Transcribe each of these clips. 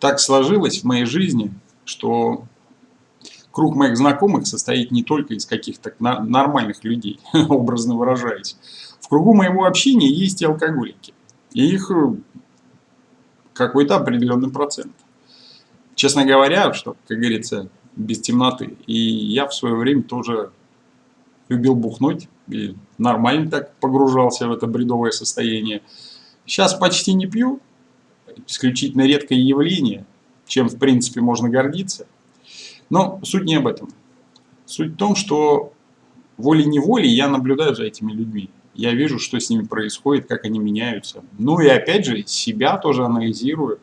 так сложилось в моей жизни, что круг моих знакомых состоит не только из каких-то нормальных людей, образно выражаясь. В кругу моего общения есть и алкоголики. И их э, какой-то определенный процент. Честно говоря, что, как говорится, без темноты. И я в свое время тоже любил бухнуть и нормально так погружался в это бредовое состояние. Сейчас почти не пью, исключительно редкое явление, чем в принципе можно гордиться. Но суть не об этом. Суть в том, что волей-неволей я наблюдаю за этими людьми. Я вижу, что с ними происходит, как они меняются. Ну и опять же, себя тоже анализирую,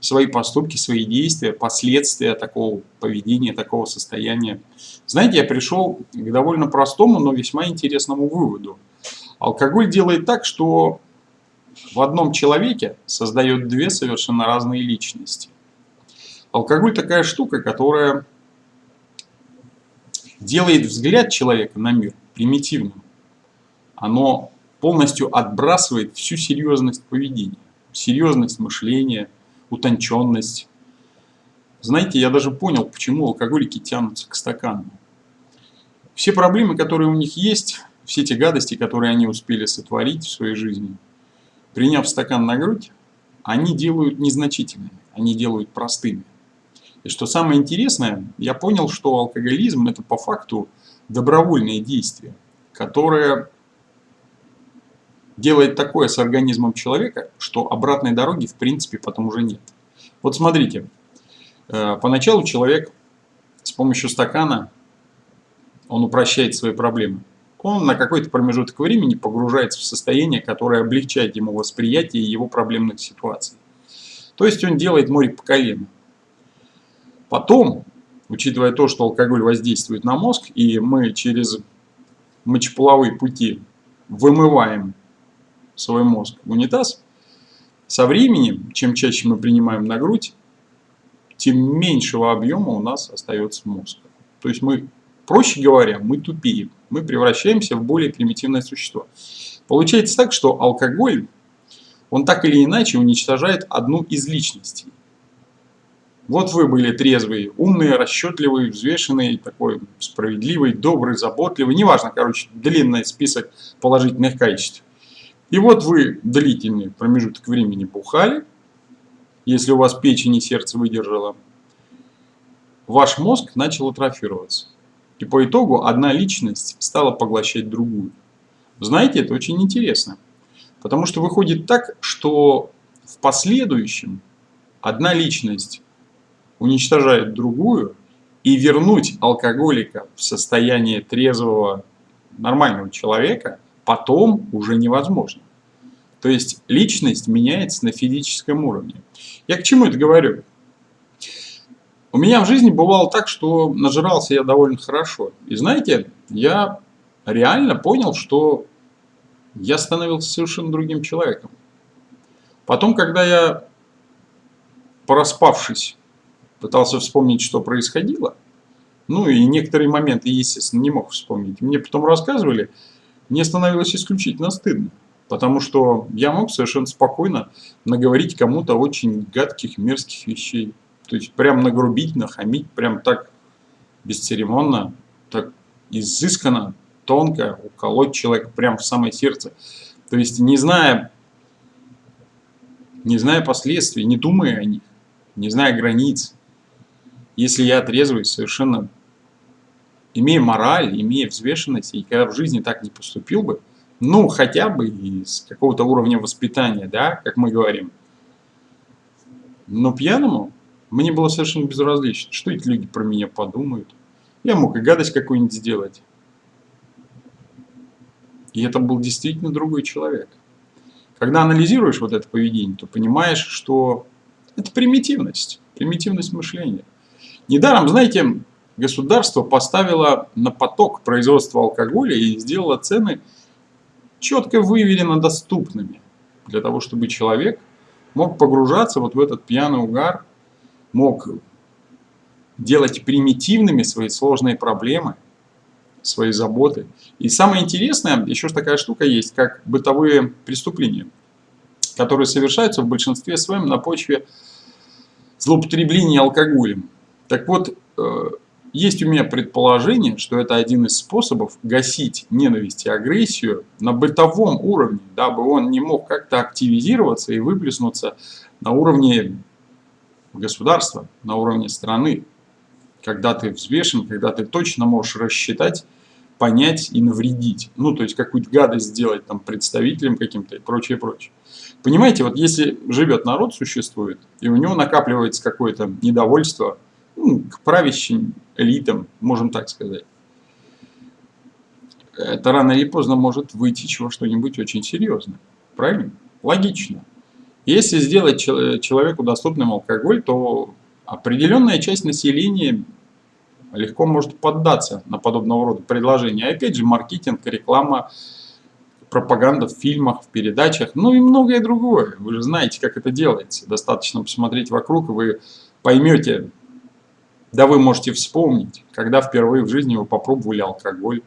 свои поступки, свои действия, последствия такого поведения, такого состояния. Знаете, я пришел к довольно простому, но весьма интересному выводу. Алкоголь делает так, что в одном человеке создает две совершенно разные личности. Алкоголь такая штука, которая делает взгляд человека на мир примитивным. Оно полностью отбрасывает всю серьезность поведения, серьезность мышления, утонченность. Знаете, я даже понял, почему алкоголики тянутся к стакану. Все проблемы, которые у них есть, все те гадости, которые они успели сотворить в своей жизни, приняв стакан на грудь, они делают незначительными, они делают простыми. И что самое интересное, я понял, что алкоголизм это по факту добровольное действие, которое делает такое с организмом человека, что обратной дороги в принципе потом уже нет. Вот смотрите, э, поначалу человек с помощью стакана, он упрощает свои проблемы. Он на какой-то промежуток времени погружается в состояние, которое облегчает ему восприятие его проблемных ситуаций. То есть он делает море по колено. Потом, учитывая то, что алкоголь воздействует на мозг, и мы через мочеполовые пути вымываем свой мозг в унитаз, со временем, чем чаще мы принимаем на грудь, тем меньшего объема у нас остается мозг. То есть мы, проще говоря, мы тупеем, мы превращаемся в более примитивное существо. Получается так, что алкоголь, он так или иначе уничтожает одну из личностей. Вот вы были трезвый, умный, расчетливый, взвешенный, такой справедливый, добрый, заботливый. Неважно, короче, длинный список положительных качеств. И вот вы длительный промежуток времени бухали, если у вас печень и сердце выдержало, ваш мозг начал атрофироваться. И по итогу одна личность стала поглощать другую. Знаете, это очень интересно. Потому что выходит так, что в последующем одна личность уничтожает другую, и вернуть алкоголика в состояние трезвого нормального человека потом уже невозможно. То есть личность меняется на физическом уровне. Я к чему это говорю? У меня в жизни бывало так, что нажирался я довольно хорошо. И знаете, я реально понял, что я становился совершенно другим человеком. Потом, когда я, проспавшись, пытался вспомнить, что происходило. Ну и некоторые моменты, естественно, не мог вспомнить. Мне потом рассказывали, мне становилось исключительно стыдно. Потому что я мог совершенно спокойно наговорить кому-то очень гадких, мерзких вещей. То есть прям нагрубить, нахамить, прям так бесцеремонно, так изысканно, тонко уколоть человека прям в самое сердце. То есть не зная, не зная последствий, не думая о них, не зная границ, если я трезвый, совершенно имея мораль, имея взвешенность, и когда в жизни так не поступил бы, ну, хотя бы из какого-то уровня воспитания, да, как мы говорим. Но пьяному мне было совершенно безразлично, что эти люди про меня подумают. Я мог и гадость какую-нибудь сделать. И это был действительно другой человек. Когда анализируешь вот это поведение, то понимаешь, что это примитивность, примитивность мышления. Недаром, знаете, государство поставило на поток производства алкоголя и сделало цены четко выверено доступными. Для того, чтобы человек мог погружаться вот в этот пьяный угар, мог делать примитивными свои сложные проблемы, свои заботы. И самое интересное, еще такая штука есть, как бытовые преступления, которые совершаются в большинстве своем на почве злоупотребления алкоголем. Так вот, э, есть у меня предположение, что это один из способов гасить ненависть и агрессию на бытовом уровне, дабы он не мог как-то активизироваться и выплеснуться на уровне государства, на уровне страны. Когда ты взвешен, когда ты точно можешь рассчитать, понять и навредить. Ну, то есть какую-то гадость сделать там представителям каким-то и прочее, прочее. Понимаете, вот если живет народ, существует, и у него накапливается какое-то недовольство ну, к правящим элитам, можем так сказать, это рано или поздно может вытечь во что-нибудь очень серьезное. Правильно? Логично. Если сделать человеку доступным алкоголь, то определенная часть населения легко может поддаться на подобного рода предложения. Опять же, маркетинг, реклама, пропаганда в фильмах, в передачах, ну и многое другое. Вы же знаете, как это делается. Достаточно посмотреть вокруг, и вы поймете, да вы можете вспомнить, когда впервые в жизни вы попробовали алкоголь.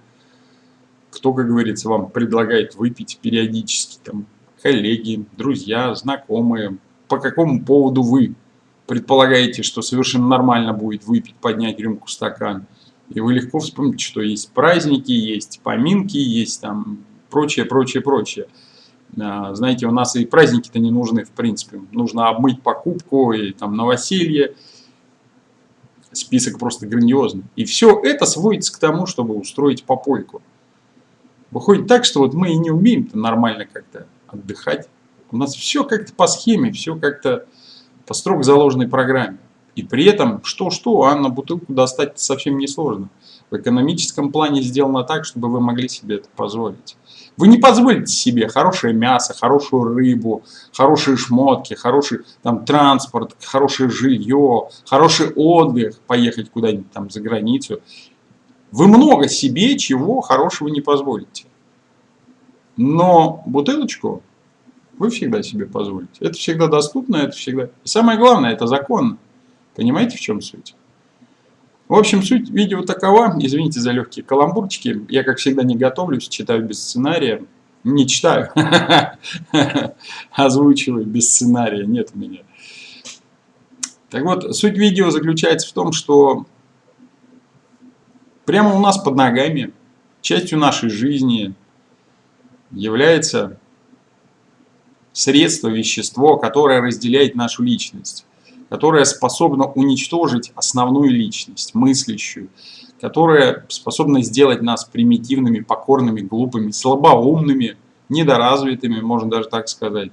Кто, как говорится, вам предлагает выпить периодически, там, коллеги, друзья, знакомые, по какому поводу вы предполагаете, что совершенно нормально будет выпить, поднять рюмку, стакан. И вы легко вспомните, что есть праздники, есть поминки, есть там прочее, прочее, прочее. А, знаете, у нас и праздники-то не нужны, в принципе. Нужно обмыть покупку и там новоселье. Список просто грандиозный. И все это сводится к тому, чтобы устроить попойку. Выходит так, что вот мы и не умеем-то нормально как-то отдыхать. У нас все как-то по схеме, все как-то по строго заложенной программе. И при этом, что-что, а на бутылку достать совсем несложно. В экономическом плане сделано так, чтобы вы могли себе это позволить. Вы не позволите себе хорошее мясо, хорошую рыбу, хорошие шмотки, хороший там, транспорт, хорошее жилье, хороший отдых, поехать куда-нибудь там за границу. Вы много себе чего хорошего не позволите. Но бутылочку вы всегда себе позволите. Это всегда доступно, это всегда... И самое главное, это законно. Понимаете, в чем суть? В общем, суть видео такова. Извините за легкие каламбурчики. Я, как всегда, не готовлюсь, читаю без сценария. Не читаю, озвучиваю без сценария. Нет у меня. Так вот, суть видео заключается в том, что прямо у нас под ногами, частью нашей жизни является средство, вещество, которое разделяет нашу личность, которое способно уничтожить основную личность, мыслящую, которое способно сделать нас примитивными, покорными, глупыми, слабоумными, недоразвитыми, можно даже так сказать,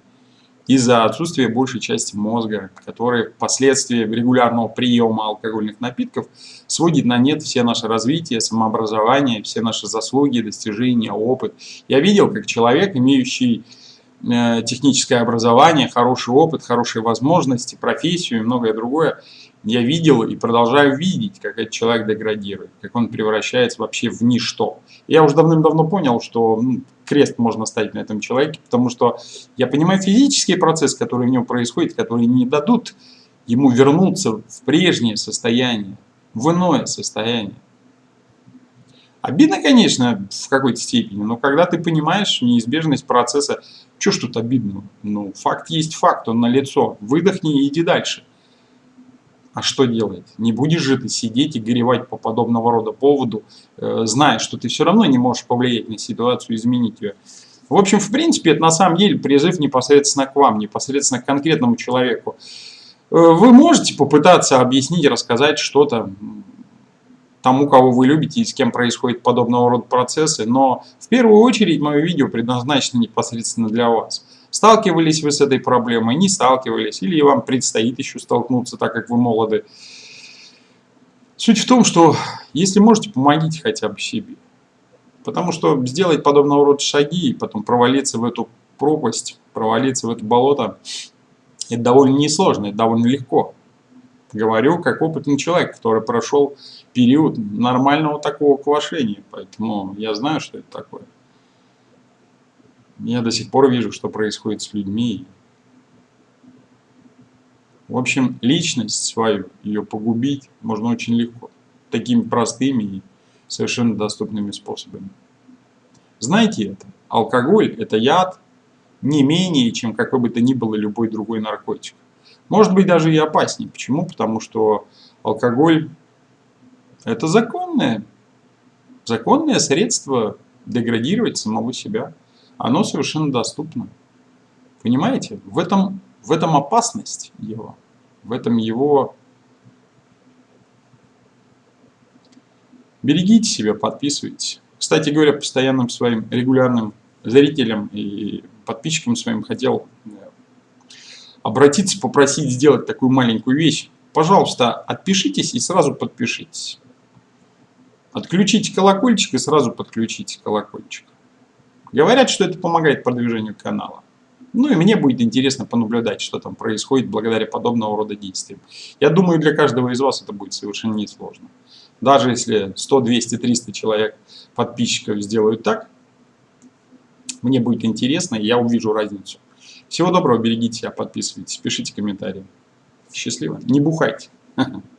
из-за отсутствия большей части мозга, который впоследствии регулярного приема алкогольных напитков сводит на нет все наше развитие, самообразование, все наши заслуги, достижения, опыт. Я видел, как человек, имеющий Э, техническое образование, хороший опыт, хорошие возможности, профессию и многое другое, я видел и продолжаю видеть, как этот человек деградирует, как он превращается вообще в ничто. Я уже давным-давно понял, что ну, крест можно ставить на этом человеке, потому что я понимаю физический процесс, который в нем происходит, которые не дадут ему вернуться в прежнее состояние, в иное состояние. Обидно, конечно, в какой-то степени, но когда ты понимаешь неизбежность процесса, что ж тут обидно? Ну, факт есть факт, он налицо. Выдохни и иди дальше. А что делать? Не будешь же ты сидеть и горевать по подобного рода поводу, э, зная, что ты все равно не можешь повлиять на ситуацию, изменить ее. В общем, в принципе, это на самом деле призыв непосредственно к вам, непосредственно к конкретному человеку. Э, вы можете попытаться объяснить, рассказать что-то, тому, кого вы любите и с кем происходят подобного рода процессы, но в первую очередь мое видео предназначено непосредственно для вас. Сталкивались вы с этой проблемой, не сталкивались, или вам предстоит еще столкнуться, так как вы молоды. Суть в том, что если можете, помогите хотя бы себе. Потому что сделать подобного рода шаги и потом провалиться в эту пропасть, провалиться в это болото, это довольно несложно, это довольно легко. Говорю как опытный человек, который прошел период нормального такого квашения. Поэтому я знаю, что это такое. Я до сих пор вижу, что происходит с людьми. В общем, личность свою, ее погубить можно очень легко. Такими простыми и совершенно доступными способами. Знаете это? Алкоголь – это яд не менее, чем какой бы то ни было любой другой наркотик. Может быть даже и опаснее. Почему? Потому что алкоголь это законное, законное средство деградировать самого себя. Оно совершенно доступно. Понимаете? В этом, в этом опасность его. В этом его... Берегите себя, подписывайтесь. Кстати говоря, постоянным своим регулярным зрителям и подписчикам своим хотел э, обратиться, попросить сделать такую маленькую вещь. Пожалуйста, отпишитесь и сразу подпишитесь. Отключите колокольчик и сразу подключите колокольчик. Говорят, что это помогает продвижению канала. Ну и мне будет интересно понаблюдать, что там происходит благодаря подобного рода действиям. Я думаю, для каждого из вас это будет совершенно несложно. Даже если 100, 200, 300 человек подписчиков сделают так, мне будет интересно, и я увижу разницу. Всего доброго, берегите себя, подписывайтесь, пишите комментарии. Счастливо. Не бухайте.